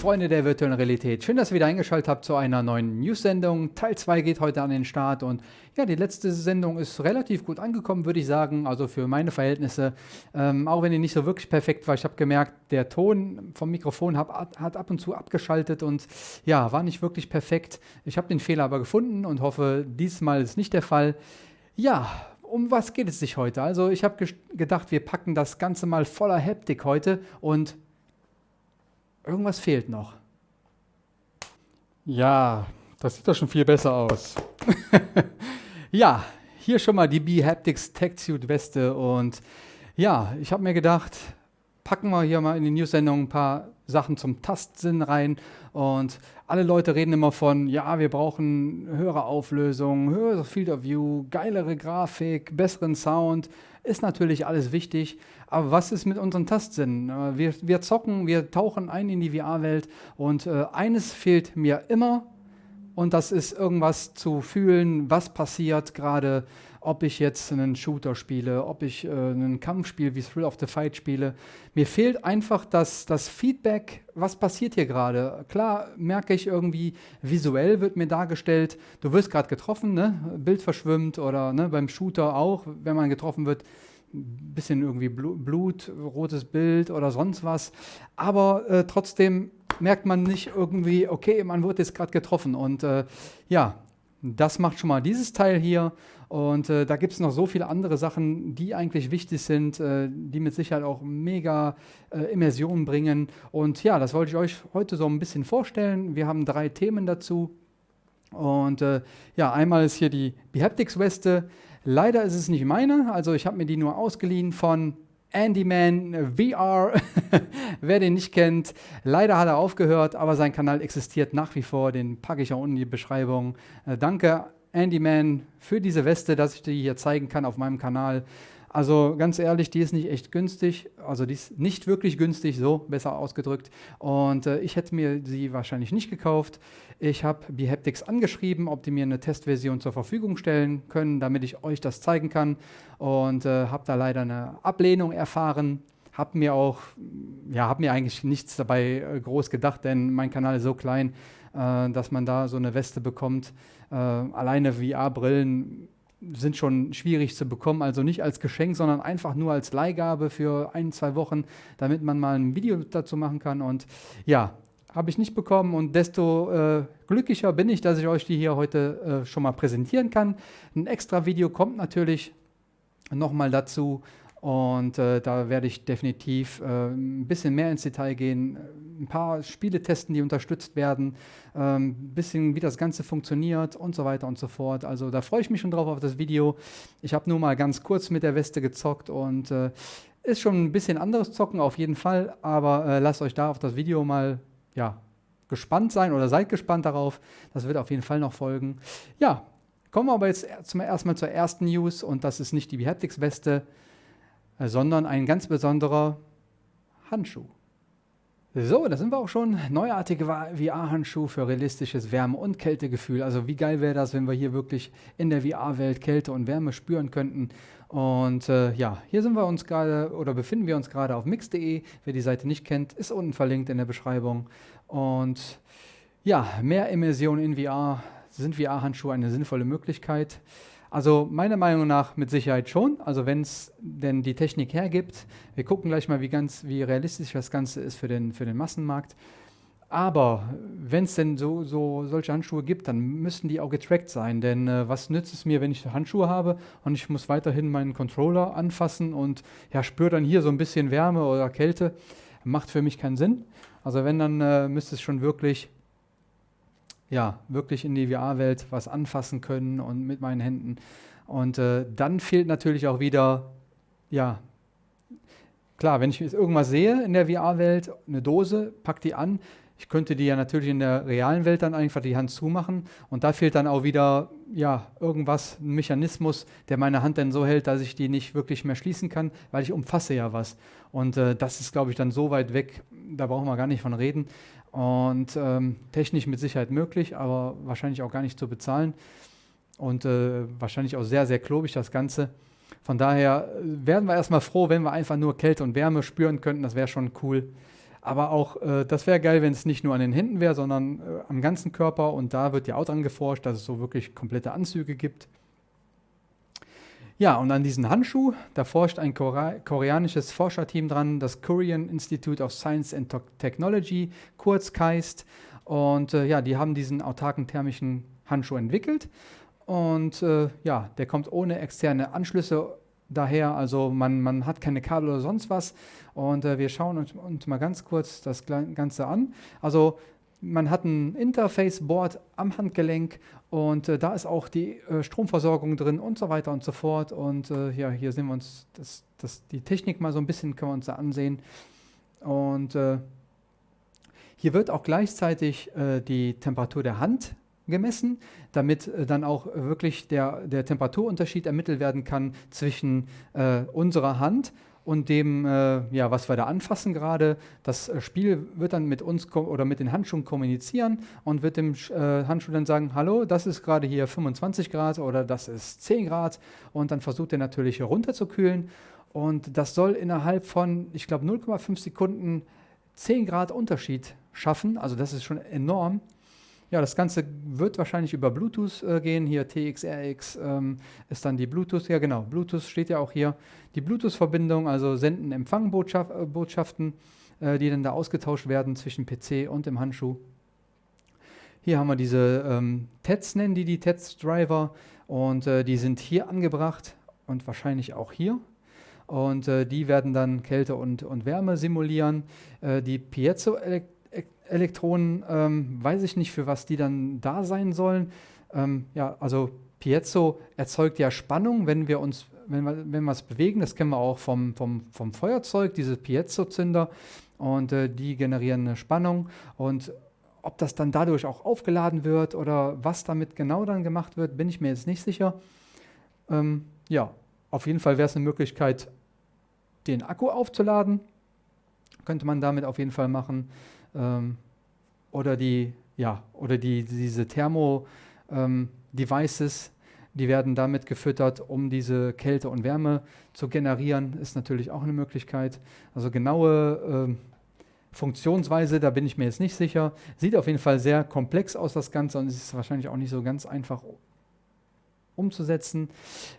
Freunde der virtuellen Realität. Schön, dass ihr wieder eingeschaltet habt zu einer neuen News-Sendung. Teil 2 geht heute an den Start und ja, die letzte Sendung ist relativ gut angekommen, würde ich sagen. Also für meine Verhältnisse, ähm, auch wenn die nicht so wirklich perfekt war. Ich habe gemerkt, der Ton vom Mikrofon hab, hat ab und zu abgeschaltet und ja, war nicht wirklich perfekt. Ich habe den Fehler aber gefunden und hoffe, diesmal ist nicht der Fall. Ja, um was geht es sich heute? Also ich habe gedacht, wir packen das Ganze mal voller Haptik heute und Irgendwas fehlt noch. Ja, das sieht doch schon viel besser aus. ja, hier schon mal die B-Haptics Tech Suit Weste und ja, ich habe mir gedacht, packen wir hier mal in die News-Sendung ein paar Sachen zum Tastsinn rein und alle Leute reden immer von, ja, wir brauchen höhere Auflösung, höheres Field of View, geilere Grafik, besseren Sound, ist natürlich alles wichtig, aber was ist mit unseren Tastsinnen? Äh, wir, wir zocken, wir tauchen ein in die VR-Welt und äh, eines fehlt mir immer und das ist irgendwas zu fühlen, was passiert gerade, ob ich jetzt einen Shooter spiele, ob ich äh, einen Kampfspiel wie Thrill of the Fight spiele. Mir fehlt einfach das, das Feedback, was passiert hier gerade. Klar merke ich irgendwie, visuell wird mir dargestellt, du wirst gerade getroffen, ne? Bild verschwimmt oder ne, beim Shooter auch, wenn man getroffen wird, ein bisschen irgendwie Blut, rotes Bild oder sonst was. Aber äh, trotzdem merkt man nicht irgendwie, okay, man wurde jetzt gerade getroffen. Und äh, ja, das macht schon mal dieses Teil hier. Und äh, da gibt es noch so viele andere Sachen, die eigentlich wichtig sind, äh, die mit Sicherheit auch mega äh, Immersion bringen. Und ja, das wollte ich euch heute so ein bisschen vorstellen. Wir haben drei Themen dazu. Und äh, ja, einmal ist hier die Behaptics-Weste. Leider ist es nicht meine, also ich habe mir die nur ausgeliehen von Andyman VR. Wer den nicht kennt, leider hat er aufgehört, aber sein Kanal existiert nach wie vor. Den packe ich auch unten in die Beschreibung. Äh, danke, Andyman, für diese Weste, dass ich die hier zeigen kann auf meinem Kanal. Also ganz ehrlich, die ist nicht echt günstig, also die ist nicht wirklich günstig, so besser ausgedrückt. Und äh, ich hätte mir sie wahrscheinlich nicht gekauft. Ich habe Behaptics angeschrieben, ob die mir eine Testversion zur Verfügung stellen können, damit ich euch das zeigen kann. Und äh, habe da leider eine Ablehnung erfahren. Habe mir auch, ja, habe mir eigentlich nichts dabei äh, groß gedacht, denn mein Kanal ist so klein, äh, dass man da so eine Weste bekommt. Äh, alleine VR-Brillen sind schon schwierig zu bekommen, also nicht als Geschenk, sondern einfach nur als Leihgabe für ein, zwei Wochen, damit man mal ein Video dazu machen kann. Und ja, habe ich nicht bekommen und desto äh, glücklicher bin ich, dass ich euch die hier heute äh, schon mal präsentieren kann. Ein extra Video kommt natürlich nochmal dazu und äh, da werde ich definitiv äh, ein bisschen mehr ins Detail gehen, ein paar Spiele testen, die unterstützt werden, ein ähm, bisschen wie das Ganze funktioniert und so weiter und so fort. Also da freue ich mich schon drauf auf das Video. Ich habe nur mal ganz kurz mit der Weste gezockt und äh, ist schon ein bisschen anderes Zocken auf jeden Fall, aber äh, lasst euch da auf das Video mal ja, gespannt sein oder seid gespannt darauf. Das wird auf jeden Fall noch folgen. Ja, kommen wir aber jetzt zum, erstmal zur ersten News und das ist nicht die Behaptics-Weste, sondern ein ganz besonderer Handschuh. So, da sind wir auch schon. Neuartige VR-Handschuh für realistisches Wärme- und Kältegefühl. Also wie geil wäre das, wenn wir hier wirklich in der VR-Welt Kälte und Wärme spüren könnten. Und äh, ja, hier sind wir uns gerade oder befinden wir uns gerade auf mix.de. Wer die Seite nicht kennt, ist unten verlinkt in der Beschreibung. Und ja, mehr Immersion in VR. Sind VR-Handschuhe eine sinnvolle Möglichkeit? Also meiner Meinung nach mit Sicherheit schon. Also wenn es denn die Technik hergibt. Wir gucken gleich mal, wie, ganz, wie realistisch das Ganze ist für den, für den Massenmarkt. Aber wenn es denn so, so solche Handschuhe gibt, dann müssten die auch getrackt sein. Denn äh, was nützt es mir, wenn ich Handschuhe habe und ich muss weiterhin meinen Controller anfassen und ja, spüre dann hier so ein bisschen Wärme oder Kälte? Macht für mich keinen Sinn. Also wenn, dann äh, müsste es schon wirklich ja, wirklich in die VR-Welt was anfassen können und mit meinen Händen. Und äh, dann fehlt natürlich auch wieder, ja, klar, wenn ich irgendwas sehe in der VR-Welt, eine Dose, pack die an. Ich könnte die ja natürlich in der realen Welt dann einfach die Hand zumachen. Und da fehlt dann auch wieder, ja, irgendwas, ein Mechanismus, der meine Hand dann so hält, dass ich die nicht wirklich mehr schließen kann, weil ich umfasse ja was. Und äh, das ist, glaube ich, dann so weit weg, da brauchen wir gar nicht von reden. Und ähm, technisch mit Sicherheit möglich, aber wahrscheinlich auch gar nicht zu bezahlen. Und äh, wahrscheinlich auch sehr, sehr klobig das Ganze. Von daher äh, wären wir erstmal froh, wenn wir einfach nur Kälte und Wärme spüren könnten. Das wäre schon cool. Aber auch, äh, das wäre geil, wenn es nicht nur an den Händen wäre, sondern äh, am ganzen Körper. Und da wird ja auch dran geforscht, dass es so wirklich komplette Anzüge gibt. Ja, und an diesen Handschuh, da forscht ein koreanisches Forscherteam dran, das Korean Institute of Science and Technology, kurz KAIST. Und äh, ja, die haben diesen autarken thermischen Handschuh entwickelt. Und äh, ja, der kommt ohne externe Anschlüsse daher. Also man, man hat keine Kabel oder sonst was. Und äh, wir schauen uns, uns, mal ganz kurz das Ganze an. Also man hat ein Interface-Board am Handgelenk und äh, da ist auch die äh, Stromversorgung drin und so weiter und so fort. Und äh, ja, hier sehen wir uns das, das, die Technik mal so ein bisschen, können wir uns da ansehen. Und äh, hier wird auch gleichzeitig äh, die Temperatur der Hand gemessen, damit äh, dann auch wirklich der, der Temperaturunterschied ermittelt werden kann zwischen unserer Hand und dem, äh, ja, was wir da anfassen gerade. Das äh, Spiel wird dann mit uns oder mit den Handschuhen kommunizieren und wird dem äh, Handschuh dann sagen, hallo, das ist gerade hier 25 Grad oder das ist 10 Grad und dann versucht er natürlich runterzukühlen und das soll innerhalb von, ich glaube, 0,5 Sekunden 10 Grad Unterschied schaffen, also das ist schon enorm. Ja, das Ganze wird wahrscheinlich über Bluetooth äh, gehen. Hier TXRX ähm, ist dann die Bluetooth. Ja, genau. Bluetooth steht ja auch hier. Die Bluetooth-Verbindung, also Senden, Empfangen Botschaft, äh, äh, die dann da ausgetauscht werden zwischen PC und dem Handschuh. Hier haben wir diese ähm, TEDs, nennen die die TEDs-Driver. Und äh, die sind hier angebracht und wahrscheinlich auch hier. Und äh, die werden dann Kälte und, und Wärme simulieren. Äh, die Piezo-Elektronik Elektronen, ähm, weiß ich nicht, für was die dann da sein sollen. Ähm, ja, also Piezo erzeugt ja Spannung, wenn wir uns, wenn wir, wenn wir es bewegen. Das kennen wir auch vom, vom, vom Feuerzeug, diese Piezo-Zünder. Und äh, die generieren eine Spannung. Und ob das dann dadurch auch aufgeladen wird oder was damit genau dann gemacht wird, bin ich mir jetzt nicht sicher. Ähm, ja, auf jeden Fall wäre es eine Möglichkeit, den Akku aufzuladen. Könnte man damit auf jeden Fall machen ähm, oder die, ja, oder die, diese Thermo-Devices, ähm, die werden damit gefüttert, um diese Kälte und Wärme zu generieren, ist natürlich auch eine Möglichkeit. Also genaue äh, Funktionsweise, da bin ich mir jetzt nicht sicher. Sieht auf jeden Fall sehr komplex aus, das Ganze, und es ist wahrscheinlich auch nicht so ganz einfach umzusetzen.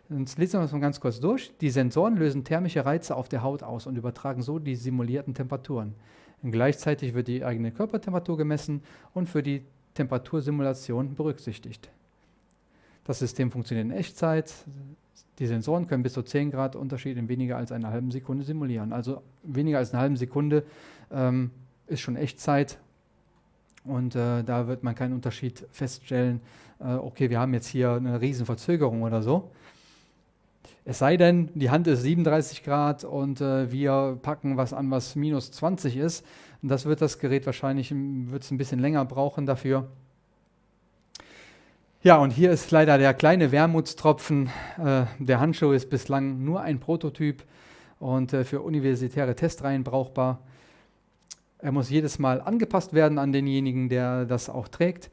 Jetzt lesen wir das mal ganz kurz durch. Die Sensoren lösen thermische Reize auf der Haut aus und übertragen so die simulierten Temperaturen. Gleichzeitig wird die eigene Körpertemperatur gemessen und für die Temperatursimulation berücksichtigt. Das System funktioniert in Echtzeit. Die Sensoren können bis zu 10 Grad Unterschied in weniger als einer halben Sekunde simulieren. Also weniger als eine halbe Sekunde ähm, ist schon Echtzeit und äh, da wird man keinen Unterschied feststellen, äh, okay, wir haben jetzt hier eine riesen Verzögerung oder so. Es sei denn, die Hand ist 37 Grad und äh, wir packen was an, was minus 20 ist. Das wird das Gerät wahrscheinlich wird's ein bisschen länger brauchen dafür. Ja, und hier ist leider der kleine Wermutstropfen. Äh, der Handschuh ist bislang nur ein Prototyp und äh, für universitäre Testreihen brauchbar. Er muss jedes Mal angepasst werden an denjenigen, der das auch trägt.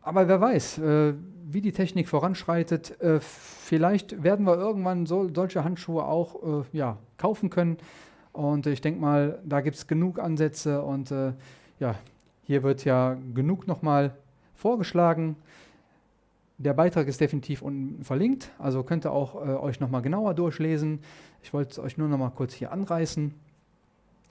Aber wer weiß, äh, wie die Technik voranschreitet, äh, vielleicht werden wir irgendwann so, solche Handschuhe auch äh, ja, kaufen können. Und ich denke mal, da gibt es genug Ansätze und äh, ja, hier wird ja genug nochmal vorgeschlagen. Der Beitrag ist definitiv unten verlinkt, also könnt ihr auch äh, euch nochmal genauer durchlesen. Ich wollte es euch nur nochmal kurz hier anreißen.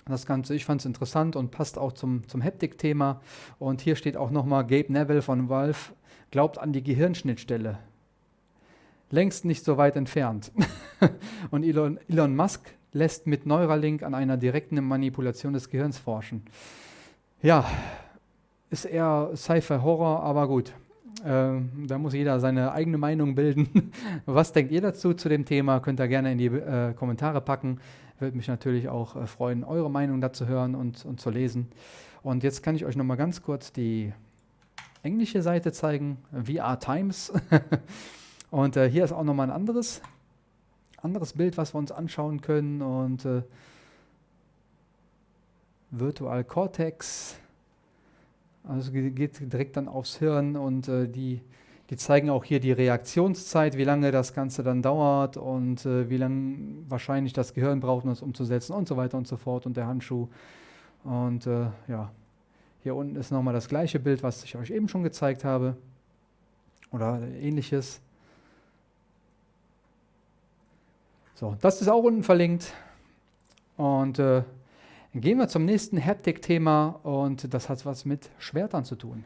Das Ganze, ich fand es interessant und passt auch zum, zum Haptik-Thema. Und hier steht auch nochmal Gabe Neville von Valve glaubt an die Gehirnschnittstelle. Längst nicht so weit entfernt. und Elon, Elon Musk lässt mit Neuralink an einer direkten Manipulation des Gehirns forschen. Ja, ist eher Sci-Fi-Horror, aber gut. Äh, da muss jeder seine eigene Meinung bilden. Was denkt ihr dazu zu dem Thema? Könnt ihr gerne in die äh, Kommentare packen. Würde mich natürlich auch äh, freuen, eure Meinung dazu hören und, und zu lesen. Und jetzt kann ich euch noch mal ganz kurz die englische Seite zeigen, VR Times. und äh, hier ist auch nochmal ein anderes, anderes Bild, was wir uns anschauen können. Und äh, Virtual Cortex, also geht direkt dann aufs Hirn und äh, die, die zeigen auch hier die Reaktionszeit, wie lange das Ganze dann dauert und äh, wie lange wahrscheinlich das Gehirn braucht, um es umzusetzen und so weiter und so fort und der Handschuh. Und äh, ja, hier unten ist nochmal das gleiche Bild, was ich euch eben schon gezeigt habe. Oder ähnliches. So, das ist auch unten verlinkt. Und äh, gehen wir zum nächsten Haptik-Thema und das hat was mit Schwertern zu tun.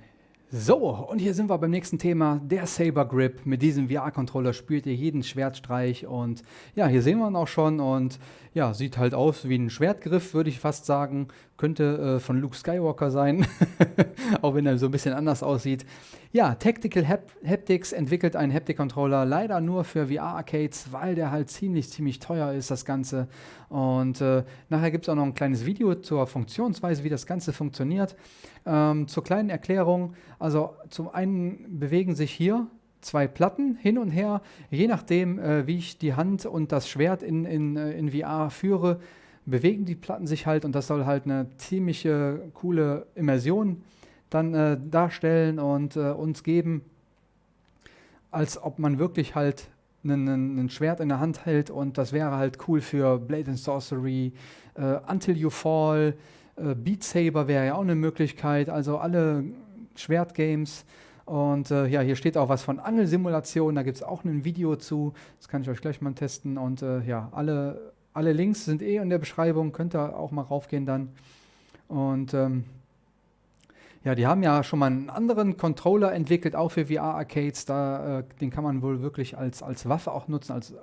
So, und hier sind wir beim nächsten Thema, der Saber Grip. Mit diesem VR-Controller spürt ihr jeden Schwertstreich und ja, hier sehen wir ihn auch schon und ja, sieht halt aus wie ein Schwertgriff, würde ich fast sagen. Könnte äh, von Luke Skywalker sein, auch wenn er so ein bisschen anders aussieht. Ja, Tactical Hap Haptics entwickelt einen Haptic-Controller, leider nur für VR-Arcades, weil der halt ziemlich, ziemlich teuer ist, das Ganze. Und äh, nachher gibt es auch noch ein kleines Video zur Funktionsweise, wie das Ganze funktioniert. Ähm, zur kleinen Erklärung, also zum einen bewegen sich hier zwei Platten hin und her, je nachdem, äh, wie ich die Hand und das Schwert in, in, äh, in VR führe, bewegen die Platten sich halt und das soll halt eine ziemliche coole Immersion dann äh, darstellen und äh, uns geben, als ob man wirklich halt ein Schwert in der Hand hält und das wäre halt cool für Blade and Sorcery, äh, Until You Fall, äh, Beat Saber wäre ja auch eine Möglichkeit, also alle Schwertgames. Und äh, ja, hier steht auch was von Angelsimulation, da gibt es auch ein Video zu, das kann ich euch gleich mal testen. Und äh, ja, alle, alle Links sind eh in der Beschreibung, könnt ihr auch mal raufgehen dann. Und ähm, ja, die haben ja schon mal einen anderen Controller entwickelt, auch für VR-Arcades. äh, den kann man wohl wirklich als, als Waffe auch nutzen, als äh,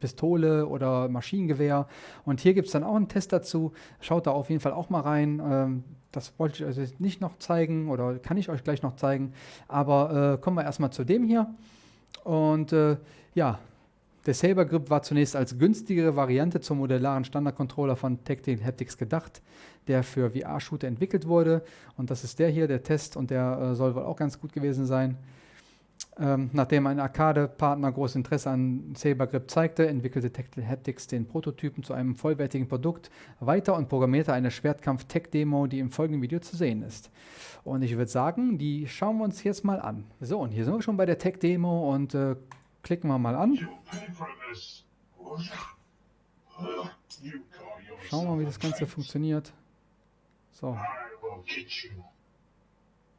Pistole oder Maschinengewehr. Und hier gibt es dann auch einen Test dazu. Schaut da auf jeden Fall auch mal rein. Ähm, das wollte ich euch nicht noch zeigen oder kann ich euch gleich noch zeigen. Aber äh, kommen wir erstmal zu dem hier. Und äh, ja, der Saber Grip war zunächst als günstigere Variante zum modellaren Standardcontroller von Tactile Haptics gedacht, der für VR-Shooter entwickelt wurde. Und das ist der hier, der Test, und der äh, soll wohl auch ganz gut gewesen sein. Ähm, nachdem ein Arcade-Partner großes Interesse an Saber Grip zeigte, entwickelte Tactile Haptics den Prototypen zu einem vollwertigen Produkt weiter und programmierte eine Schwertkampf-Tech-Demo, die im folgenden Video zu sehen ist. Und ich würde sagen, die schauen wir uns jetzt mal an. So, und hier sind wir schon bei der Tech-Demo und äh, klicken wir mal an. Schauen wir mal, wie das Ganze funktioniert. So.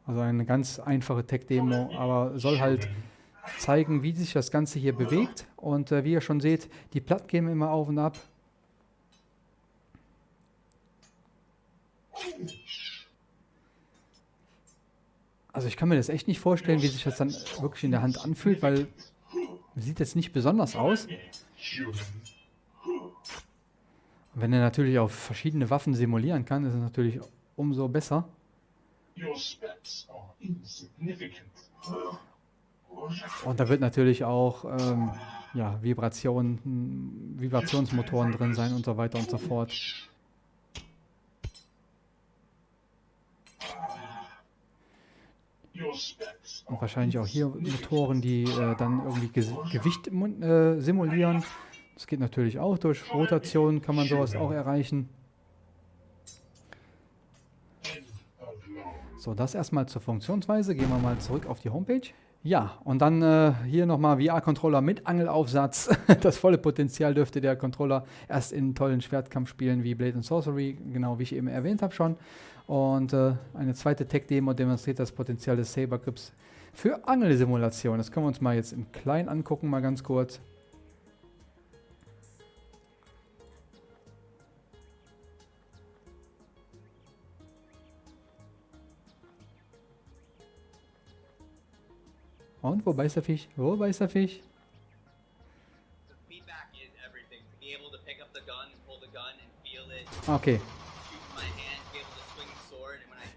Also eine ganz einfache Tech-Demo, aber soll halt zeigen, wie sich das Ganze hier bewegt. Und äh, wie ihr schon seht, die Platten gehen immer auf und ab. Also ich kann mir das echt nicht vorstellen, wie sich das dann wirklich in der Hand anfühlt, weil sieht jetzt nicht besonders aus. Und wenn er natürlich auf verschiedene Waffen simulieren kann, ist es natürlich umso besser. Und da wird natürlich auch ähm, ja, Vibration, Vibrationsmotoren drin sein und so weiter und so fort. Und wahrscheinlich auch hier Motoren, die äh, dann irgendwie Ge Gewicht äh, simulieren. Das geht natürlich auch durch Rotation, kann man sowas auch erreichen. So, das erstmal zur Funktionsweise. Gehen wir mal zurück auf die Homepage. Ja, und dann äh, hier nochmal VR-Controller mit Angelaufsatz. das volle Potenzial dürfte der Controller erst in tollen Schwertkampfspielen wie Blade and Sorcery, genau wie ich eben erwähnt habe schon. Und äh, eine zweite Tech-Demo demonstriert das Potenzial des Saber Grips für Angelsimulation. Das können wir uns mal jetzt im Kleinen angucken, mal ganz kurz. Und wo beißt der Fisch? Wo beißt der Fisch? Okay.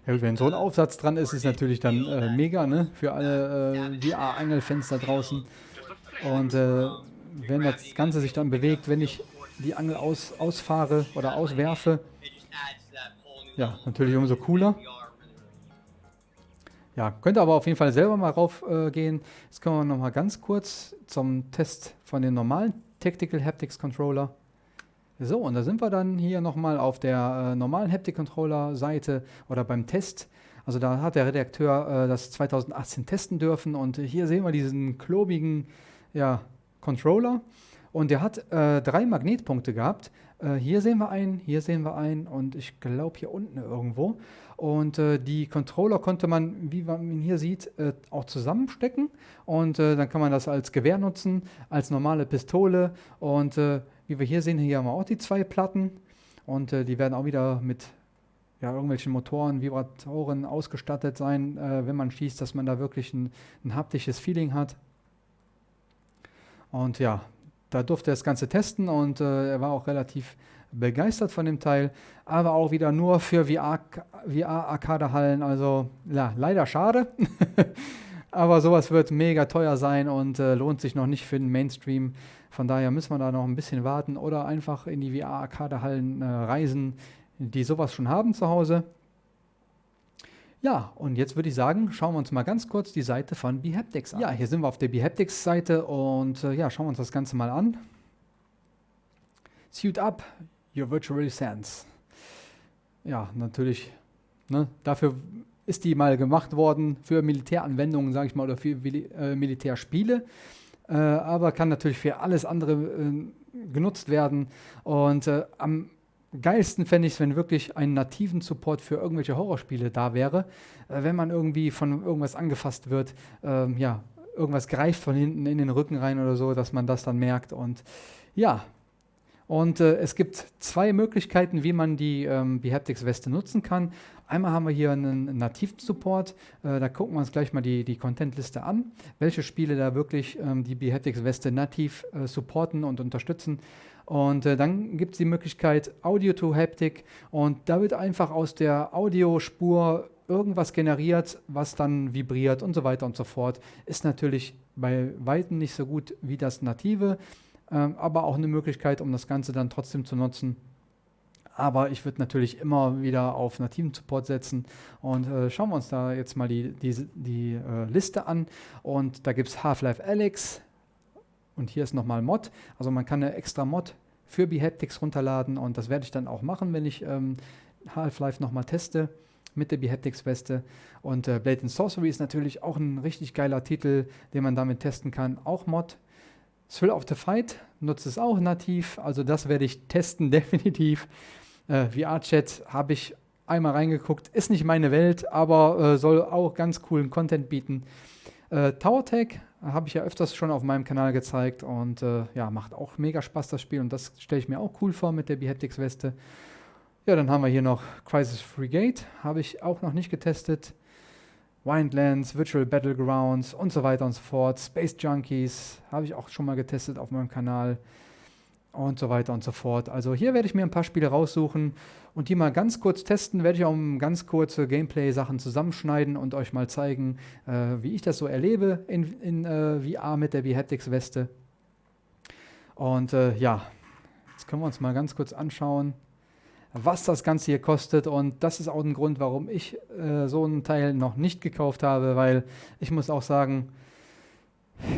Ja, wenn so ein Aufsatz dran ist, ist natürlich dann äh, mega, ne? Für alle äh, VR-Angelfans da draußen. Und äh, wenn das Ganze sich dann bewegt, wenn ich die Angel aus, ausfahre oder auswerfe, ja, natürlich umso cooler. Ja, könnt ihr aber auf jeden Fall selber mal raufgehen. Äh, Jetzt kommen wir nochmal ganz kurz zum Test von den normalen Tactical Haptics Controller. So, und da sind wir dann hier nochmal auf der äh, normalen Haptic Controller Seite oder beim Test. Also da hat der Redakteur äh, das 2018 testen dürfen und hier sehen wir diesen klobigen ja, Controller. Und der hat äh, drei Magnetpunkte gehabt. Äh, hier sehen wir einen, hier sehen wir einen und ich glaube hier unten irgendwo. Und äh, die Controller konnte man, wie man hier sieht, äh, auch zusammenstecken. Und dann kann man das als Gewehr nutzen, als normale Pistole. Und wie wir hier sehen, hier haben wir auch die zwei Platten. Und die werden auch wieder mit ja, irgendwelchen Motoren, Vibratoren ausgestattet sein, wenn man schießt, dass man da wirklich ein, ein haptisches Feeling hat. Und ja, da durfte er das Ganze testen und äh, er war auch relativ begeistert von dem Teil, aber auch wieder nur für VR-Arcade-Hallen, also ja, leider schade. aber sowas wird mega teuer sein und äh, lohnt sich noch nicht für den Mainstream. Von daher müssen wir da noch ein bisschen warten oder einfach in die VR-Arcade-Hallen äh, reisen, die sowas schon haben zu Hause. Ja, und jetzt würde ich sagen, schauen wir uns mal ganz kurz die Seite von Behaptics an. Ja, hier sind wir auf der Behaptics-Seite und äh, ja, schauen wir uns das Ganze mal an. Suit up your virtual sense. Ja, natürlich, ne, dafür ist die mal gemacht worden für Militäranwendungen, sage ich mal, oder für äh, Militärspiele. Äh, aber kann natürlich für alles andere äh, genutzt werden. Und äh, am geilsten fände ich es, wenn wirklich ein nativen Support für irgendwelche Horrorspiele da wäre. Äh, wenn man irgendwie von irgendwas angefasst wird, ähm, ja, irgendwas greift von hinten in den Rücken rein oder so, dass man das dann merkt. Und ja, und äh, es gibt zwei Möglichkeiten, wie man die ähm, Behaptics-Weste nutzen kann. Einmal haben wir hier einen nativen Support. Äh, da gucken wir uns gleich mal die, die Content-Liste an, welche Spiele da wirklich ähm, die Behaptics-Weste nativ äh, supporten und unterstützen. Und äh, dann gibt es die Möglichkeit Audio to Haptic und da wird einfach aus der Audiospur irgendwas generiert, was dann vibriert und so weiter und so fort. Ist natürlich bei Weitem nicht so gut wie das Native, äh, aber auch eine Möglichkeit, um das Ganze dann trotzdem zu nutzen. Aber ich würde natürlich immer wieder auf nativen Support setzen. Und äh, schauen wir uns da jetzt mal die, die, die äh, Liste an. Und da gibt es Half-Life Alyx, und hier ist nochmal Mod. Also man kann eine extra Mod für Behaptics runterladen und das werde ich dann auch machen, wenn ich ähm, Half-Life nochmal teste mit der Behaptics-Weste. Und äh, Blade and Sorcery ist natürlich auch ein richtig geiler Titel, den man damit testen kann. Auch Mod. Thrill of the Fight nutzt es auch nativ, also das werde ich testen, definitiv. Äh, VR-Chat habe ich einmal reingeguckt, ist nicht meine Welt, aber äh, soll auch ganz coolen Content bieten. Äh, TowerTech habe ich ja öfters schon auf meinem Kanal gezeigt und äh, ja, macht auch mega Spaß das Spiel und das stelle ich mir auch cool vor mit der Behaptics Weste. Ja, dann haben wir hier noch Crisis Frigate, habe ich auch noch nicht getestet. Windlands, Virtual Battlegrounds und so weiter und so fort. Space Junkies habe ich auch schon mal getestet auf meinem Kanal und so weiter und so fort. Also hier werde ich mir ein paar Spiele raussuchen und die mal ganz kurz testen. Werde ich auch ganz kurze Gameplay-Sachen zusammenschneiden und euch mal zeigen, äh, wie ich das so erlebe in, in äh, VR mit der Behaptics-Weste. Und äh, ja, jetzt können wir uns mal ganz kurz anschauen, was das Ganze hier kostet. Und das ist auch ein Grund, warum ich äh, so einen Teil noch nicht gekauft habe, weil ich muss auch sagen,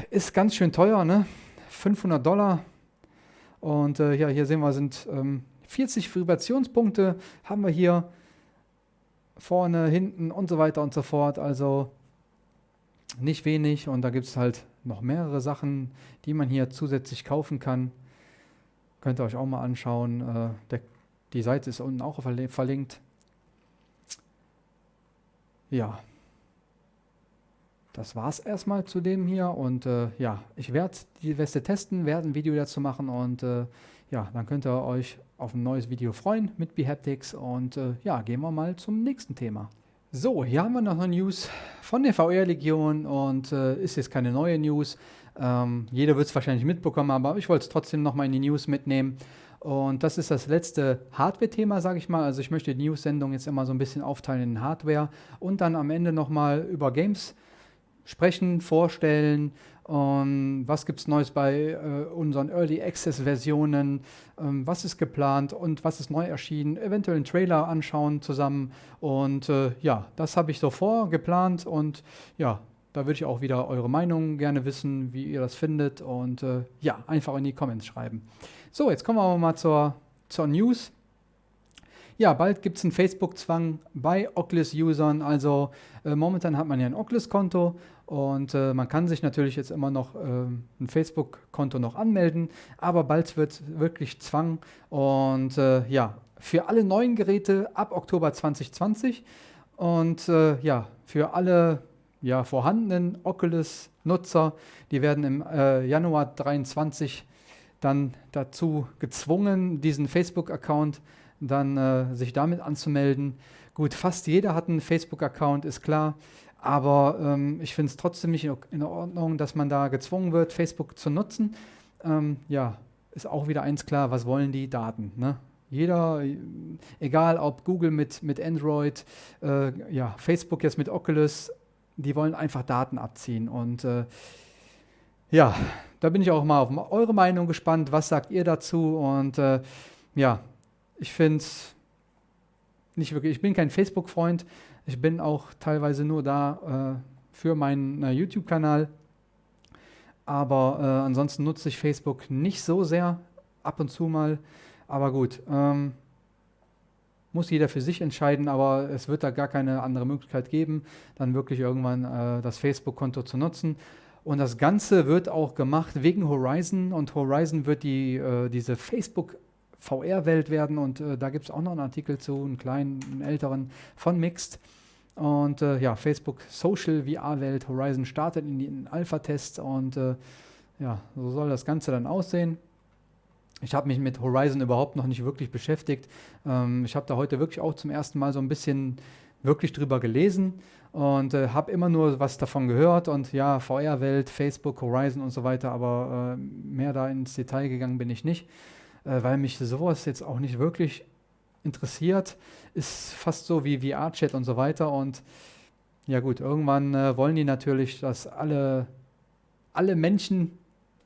ist ganz schön teuer, ne? 500 Dollar und äh, ja, hier sehen wir, sind ähm, 40 Vibrationspunkte haben wir hier vorne, hinten und so weiter und so fort. Also nicht wenig und da gibt es halt noch mehrere Sachen, die man hier zusätzlich kaufen kann. Könnt ihr euch auch mal anschauen. Äh, der, die Seite ist unten auch verlinkt. Ja, das war es erstmal zu dem hier und äh, ja, ich werde die Weste testen, werde ein Video dazu machen und äh, ja, dann könnt ihr euch auf ein neues Video freuen mit Behaptics und äh, ja, gehen wir mal zum nächsten Thema. So, hier haben wir noch eine News von der VR-Legion und äh, ist jetzt keine neue News. Ähm, jeder wird es wahrscheinlich mitbekommen, aber ich wollte es trotzdem nochmal in die News mitnehmen. Und das ist das letzte Hardware-Thema, sage ich mal. Also ich möchte die News-Sendung jetzt immer so ein bisschen aufteilen in Hardware und dann am Ende nochmal über Games sprechen, vorstellen. Um, was gibt es Neues bei äh, unseren Early Access Versionen? Ähm, was ist geplant und was ist neu erschienen? Eventuell einen Trailer anschauen zusammen. Und äh, ja, das habe ich so vor, geplant. Und ja, da würde ich auch wieder eure Meinung gerne wissen, wie ihr das findet. Und äh, ja, einfach in die Comments schreiben. So, jetzt kommen wir aber mal zur, zur News. Ja, bald gibt es einen Facebook-Zwang bei Oculus-Usern. Also äh, momentan hat man ja ein Oculus-Konto Und äh, man kann sich natürlich jetzt immer noch äh, ein Facebook-Konto noch anmelden, aber bald wird wirklich Zwang. Und äh, ja, für alle neuen Geräte ab Oktober 2020 und äh, ja, für alle ja, vorhandenen Oculus-Nutzer, die werden im äh, Januar 2023 dann dazu gezwungen, diesen Facebook-Account dann äh, sich damit anzumelden. Gut, fast jeder hat einen Facebook-Account, ist klar. Aber ähm, ich finde es trotzdem nicht in Ordnung, dass man da gezwungen wird, Facebook zu nutzen. Ähm, ja, ist auch wieder eins klar, was wollen die Daten? Ne? Jeder, egal ob Google mit, mit Android, äh, ja, Facebook jetzt mit Oculus, die wollen einfach Daten abziehen. Und äh, ja, da bin ich auch mal auf eure Meinung gespannt. Was sagt ihr dazu? Und äh, ja, ich finde es nicht wirklich, ich bin kein Facebook-Freund. Ich bin auch teilweise nur da äh, für meinen äh, YouTube-Kanal. Aber äh, ansonsten nutze ich Facebook nicht so sehr, ab und zu mal. Aber gut, ähm, muss jeder für sich entscheiden, aber es wird da gar keine andere Möglichkeit geben, dann wirklich irgendwann äh, das Facebook-Konto zu nutzen. Und das Ganze wird auch gemacht wegen Horizon und Horizon wird die, äh, diese Facebook VR-Welt werden und äh, da gibt es auch noch einen Artikel zu, einen kleinen, einen älteren von Mixed. Und äh, ja, Facebook Social VR-Welt, Horizon startet in den Alpha-Tests und äh, ja, so soll das Ganze dann aussehen. Ich habe mich mit Horizon überhaupt noch nicht wirklich beschäftigt. Ähm, ich habe da heute wirklich auch zum ersten Mal so ein bisschen wirklich drüber gelesen und äh, habe immer nur was davon gehört und ja, VR-Welt, Facebook, Horizon und so weiter, aber äh, mehr da ins Detail gegangen bin ich nicht, äh, weil mich sowas jetzt auch nicht wirklich interessiert. Ist fast so wie VR-Chat und so weiter und ja gut, irgendwann äh, wollen die natürlich, dass alle, alle Menschen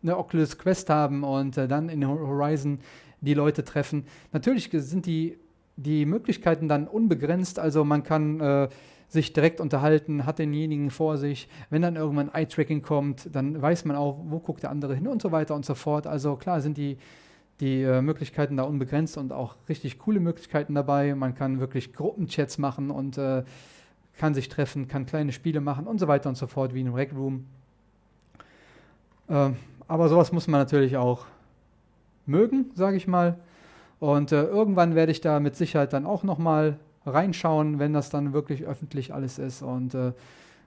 eine Oculus Quest haben und äh, dann in Horizon die Leute treffen. Natürlich sind die, die Möglichkeiten dann unbegrenzt, also man kann äh, sich direkt unterhalten, hat denjenigen vor sich. Wenn dann irgendwann Eye-Tracking kommt, dann weiß man auch, wo guckt der andere hin und so weiter und so fort. Also klar sind die, die äh, Möglichkeiten da unbegrenzt und auch richtig coole Möglichkeiten dabei. Man kann wirklich Gruppenchats machen und äh, kann sich treffen, kann kleine Spiele machen und so weiter und so fort, wie in einem Rec Room. Ähm, aber sowas muss man natürlich auch mögen, sage ich mal. Und äh, irgendwann werde ich da mit Sicherheit dann auch nochmal reinschauen, wenn das dann wirklich öffentlich alles ist und äh,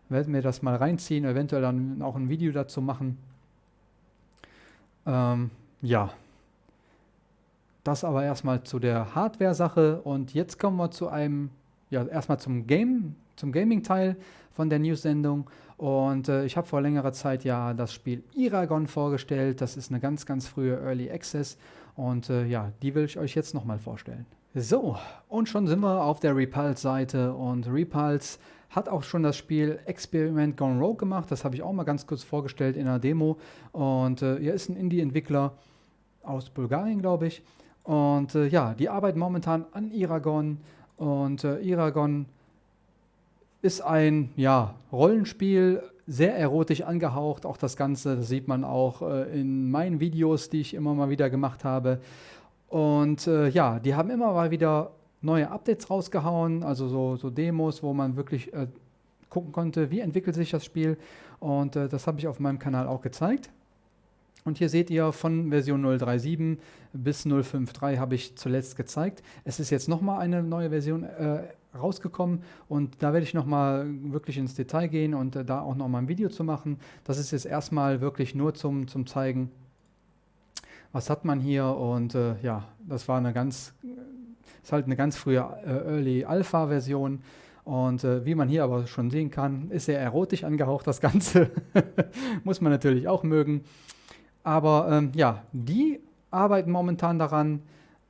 werde mir das mal reinziehen, eventuell dann auch ein Video dazu machen. Ähm, ja, das aber erstmal zu der Hardware-Sache und jetzt kommen wir zu einem, ja, erstmal zum Game, zum Gaming-Teil von der News-Sendung. Und äh, ich habe vor längerer Zeit ja das Spiel Iragon vorgestellt. Das ist eine ganz, ganz frühe Early Access. Und äh, ja, die will ich euch jetzt nochmal vorstellen. So, und schon sind wir auf der Repulse-Seite. Und Repulse hat auch schon das Spiel Experiment Gone Rogue gemacht. Das habe ich auch mal ganz kurz vorgestellt in einer Demo. Und äh, er ist ein Indie-Entwickler aus Bulgarien, glaube ich. Und äh, ja, die arbeiten momentan an Iragon. Und äh, Iragon ist ein ja, Rollenspiel, sehr erotisch angehaucht, auch das Ganze, das sieht man auch äh, in meinen Videos, die ich immer mal wieder gemacht habe. Und äh, ja, die haben immer mal wieder neue Updates rausgehauen, also so, so Demos, wo man wirklich äh, gucken konnte, wie entwickelt sich das Spiel. Und äh, das habe ich auf meinem Kanal auch gezeigt. Und hier seht ihr von Version 037 bis 053 habe ich zuletzt gezeigt. Es ist jetzt nochmal eine neue Version äh, rausgekommen und da werde ich nochmal wirklich ins Detail gehen und äh, da auch nochmal ein Video zu machen. Das ist jetzt erstmal wirklich nur zum, zum Zeigen, was hat man hier und äh, ja, das war eine ganz, ist halt eine ganz frühe äh, Early Alpha Version und äh, wie man hier aber schon sehen kann, ist sehr erotisch angehaucht das Ganze, muss man natürlich auch mögen. Aber ähm, ja, die arbeiten momentan daran,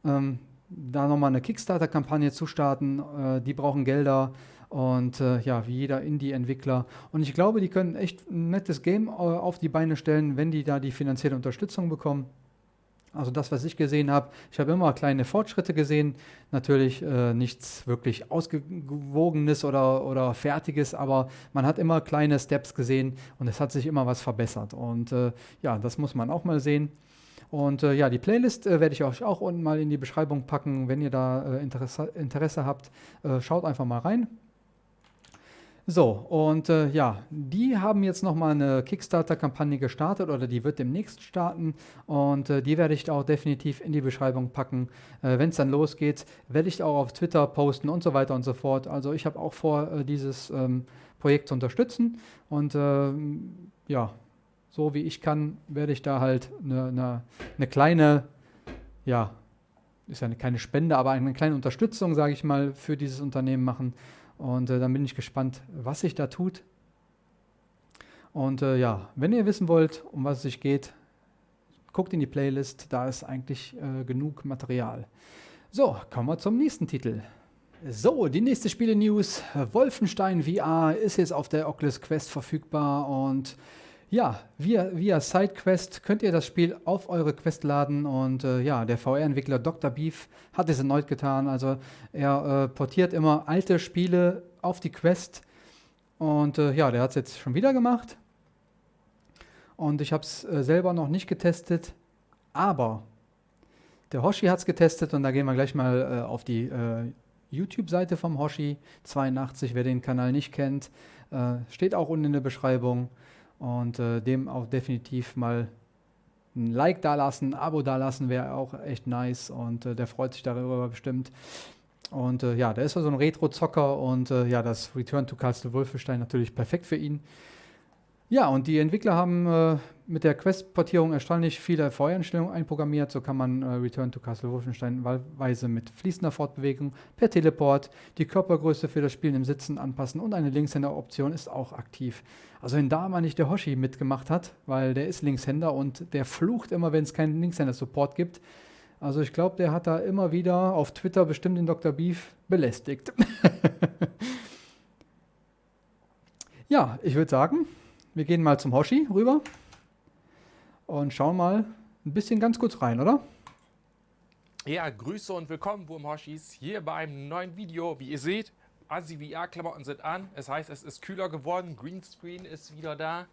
ähm, da nochmal eine Kickstarter-Kampagne zu starten. Äh, die brauchen Gelder und äh, ja, wie jeder Indie-Entwickler. Und ich glaube, die können echt ein nettes Game äh, auf die Beine stellen, wenn die da die finanzielle Unterstützung bekommen. Also das, was ich gesehen habe, ich habe immer kleine Fortschritte gesehen, natürlich äh, nichts wirklich ausgewogenes oder, oder fertiges, aber man hat immer kleine Steps gesehen und es hat sich immer was verbessert. Und äh, ja, das muss man auch mal sehen. Und äh, ja, die Playlist äh, werde ich euch auch unten mal in die Beschreibung packen, wenn ihr da äh, Interesse, Interesse, habt. Äh, schaut einfach mal rein. So, und äh, ja, die haben jetzt nochmal eine Kickstarter-Kampagne gestartet oder die wird demnächst starten und äh, die werde ich auch definitiv in die Beschreibung packen. Äh, Wenn es dann losgeht, werde ich auch auf Twitter posten und so weiter und so fort. Also ich habe auch vor, äh, dieses ähm, Projekt zu unterstützen und ähm, ja, so wie ich kann, werde ich da halt eine, eine, eine kleine, ja, ist ja keine Spende, aber eine kleine Unterstützung, sage ich mal, für dieses Unternehmen machen. Und äh, dann bin ich gespannt, was sich da tut. Und äh, ja, wenn ihr wissen wollt, um was es sich geht, guckt in die Playlist, da ist eigentlich äh, genug Material. So, kommen wir zum nächsten Titel. So, die nächste Spiele-News. Wolfenstein VR ist jetzt auf der Oculus Quest verfügbar und ja, via, via SideQuest könnt ihr das Spiel auf eure Quest laden und äh, ja, der VR-Entwickler Dr. Beef hat es erneut getan. Also er äh, portiert immer alte Spiele auf die Quest und äh, ja, der hat es jetzt schon wieder gemacht. Und ich habe es äh, selber noch nicht getestet, aber der Hoshi hat es getestet und da gehen wir gleich mal äh, auf die äh, YouTube-Seite vom Hoshi82, wer den Kanal nicht kennt, steht auch unten in der Beschreibung und äh, dem auch definitiv mal ein Like da lassen, ein Abo da lassen, wäre auch echt nice und äh, der freut sich darüber bestimmt. Und äh, ja, der ist so ein Retro-Zocker und äh, ja, das Return to Castle Wolfenstein natürlich perfekt für ihn. Ja, und die Entwickler haben äh, mit der Quest-Portierung erstaunlich viele Voreinstellungen einprogrammiert. So kann man äh, Return to Castle Wolfenstein wahlweise mit fließender Fortbewegung per Teleport die Körpergröße für das Spielen im Sitzen anpassen und eine Linkshänder-Option ist auch aktiv. Also wenn da mal nicht der Hoshi mitgemacht hat, weil der ist Linkshänder und der flucht immer, wenn es keinen Linkshänder-Support gibt. Also ich glaube, der hat da immer wieder auf Twitter bestimmt den Dr. Beef belästigt. ja, ich würde sagen, wir gehen mal zum Hoshi rüber und schauen mal ein bisschen ganz kurz rein, oder? Ja, Grüße und willkommen, Wurmhoshis, hier bei einem neuen Video. Wie ihr seht, Asi VR-Klamotten sind an. Es heißt, es ist kühler geworden. Greenscreen ist wieder da.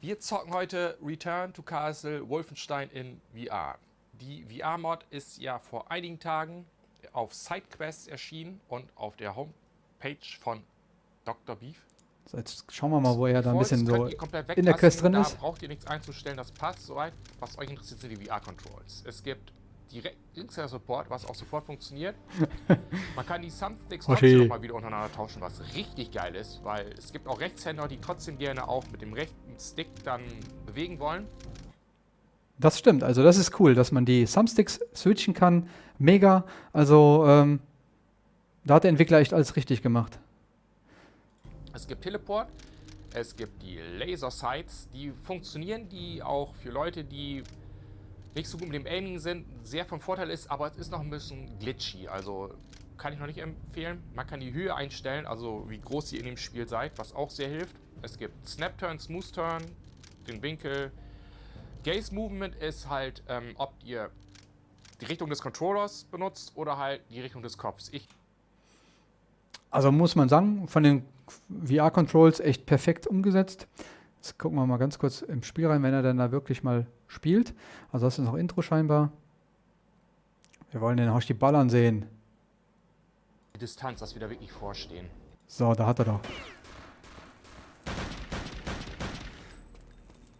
Wir zocken heute Return to Castle Wolfenstein in VR. Die VR-Mod ist ja vor einigen Tagen auf SideQuest erschienen und auf der Homepage von Dr. Beef. So, jetzt schauen wir mal, wo er da ein bisschen so in der Quest drin ist. Da braucht ihr nichts einzustellen, das passt soweit. Was euch interessiert, sind die VR-Controls. Es gibt direkt Linkshänder-Support, was auch sofort funktioniert. Man kann die Thumbsticks trotzdem nochmal wieder untereinander tauschen, was richtig geil ist, weil es gibt auch Rechtshänder, die trotzdem gerne auch mit dem rechten Stick dann bewegen wollen. Das stimmt, also das ist cool, dass man die Thumbsticks switchen kann. Mega, also ähm, da hat der Entwickler echt alles richtig gemacht. Es gibt Teleport, es gibt die Laser Sights, die funktionieren, die auch für Leute, die nicht so gut mit dem Aiming sind, sehr von Vorteil ist, aber es ist noch ein bisschen glitchy, also kann ich noch nicht empfehlen. Man kann die Höhe einstellen, also wie groß ihr in dem Spiel seid, was auch sehr hilft. Es gibt Snap Turn, Smooth Turn, den Winkel. Gaze Movement ist halt, ähm, ob ihr die Richtung des Controllers benutzt oder halt die Richtung des Kopfs. Ich also muss man sagen, von den VR-Controls echt perfekt umgesetzt. Jetzt gucken wir mal ganz kurz im Spiel rein, wenn er dann da wirklich mal spielt. Also das ist noch Intro scheinbar. Wir wollen den Hoshi ballern sehen. Die Distanz, dass wir da wirklich vorstehen. So, da hat er doch.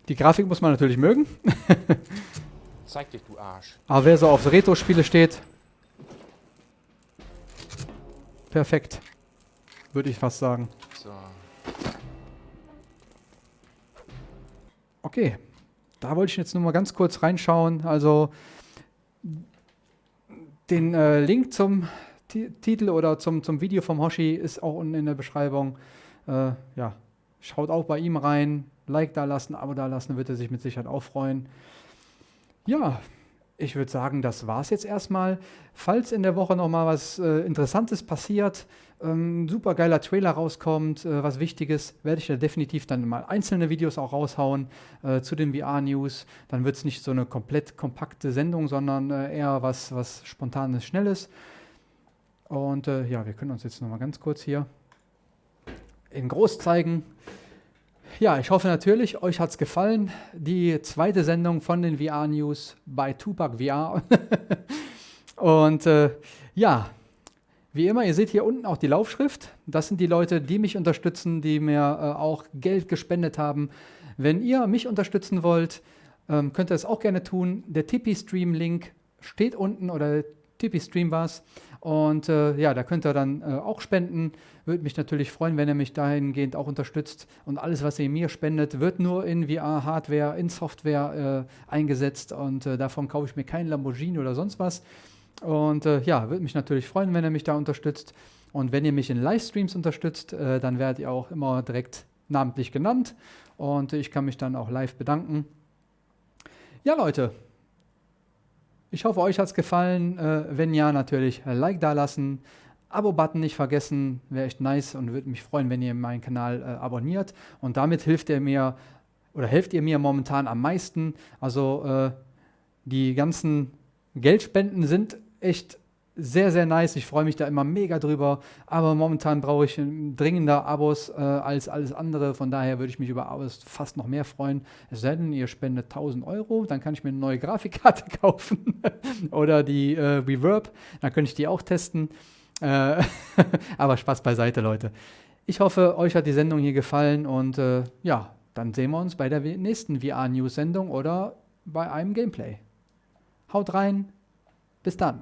Die Grafik muss man natürlich mögen. Zeig dich, du Arsch. Aber wer so auf Retro-Spiele steht, perfekt würde ich fast sagen. So. Okay, da wollte ich jetzt nur mal ganz kurz reinschauen. Also den äh, Link zum T Titel oder zum, zum Video vom Hoshi ist auch unten in der Beschreibung. Äh, ja, schaut auch bei ihm rein, Like da lassen, Abo da lassen, wird er sich mit Sicherheit auch freuen. Ja, ich würde sagen, das war es jetzt erstmal. Falls in der Woche nochmal was äh, Interessantes passiert, ähm, super geiler Trailer rauskommt, äh, was Wichtiges, werde ich da definitiv dann mal einzelne Videos auch raushauen äh, zu den VR-News. Dann wird es nicht so eine komplett kompakte Sendung, sondern äh, eher was, was Spontanes, Schnelles. Und äh, ja, wir können uns jetzt nochmal ganz kurz hier in groß zeigen. Ja, ich hoffe natürlich, euch hat es gefallen. Die zweite Sendung von den VR-News bei Tupac VR. Und äh, ja, Wie immer, ihr seht hier unten auch die Laufschrift. Das sind die Leute, die mich unterstützen, die mir äh, auch Geld gespendet haben. Wenn ihr mich unterstützen wollt, ähm, könnt ihr das auch gerne tun. Der Tipeee-Stream-Link steht unten oder Tipeee-Stream war es. Und äh, ja, da könnt ihr dann äh, auch spenden. Würde mich natürlich freuen, wenn ihr mich dahingehend auch unterstützt. Und alles, was ihr mir spendet, wird nur in VR-Hardware, in Software äh, eingesetzt. Und äh, davon kaufe ich mir kein Lamborghini oder sonst was. Und äh, ja, würde mich natürlich freuen, wenn ihr mich da unterstützt. Und wenn ihr mich in Livestreams unterstützt, äh, dann werdet ihr auch immer direkt namentlich genannt. Und ich kann mich dann auch live bedanken. Ja, Leute, ich hoffe, euch hat es gefallen. Äh, wenn ja, natürlich Like da lassen. Abo-Button nicht vergessen, wäre echt nice und würde mich freuen, wenn ihr meinen Kanal äh, abonniert. Und damit hilft ihr mir oder helft ihr mir momentan am meisten. Also äh, die ganzen Geldspenden sind echt sehr, sehr nice. Ich freue mich da immer mega drüber. Aber momentan brauche ich dringender Abos äh, als alles andere. Von daher würde ich mich über Abos fast noch mehr freuen. Es sei denn, ihr spendet 1000 Euro, dann kann ich mir eine neue Grafikkarte kaufen. Oder die äh, Reverb, dann könnte ich die auch testen. Äh, aber Spaß beiseite, Leute. Ich hoffe, euch hat die Sendung hier gefallen und äh, ja, dann sehen wir uns bei der nächsten VR-News-Sendung oder bei einem Gameplay. Haut rein, bis dann.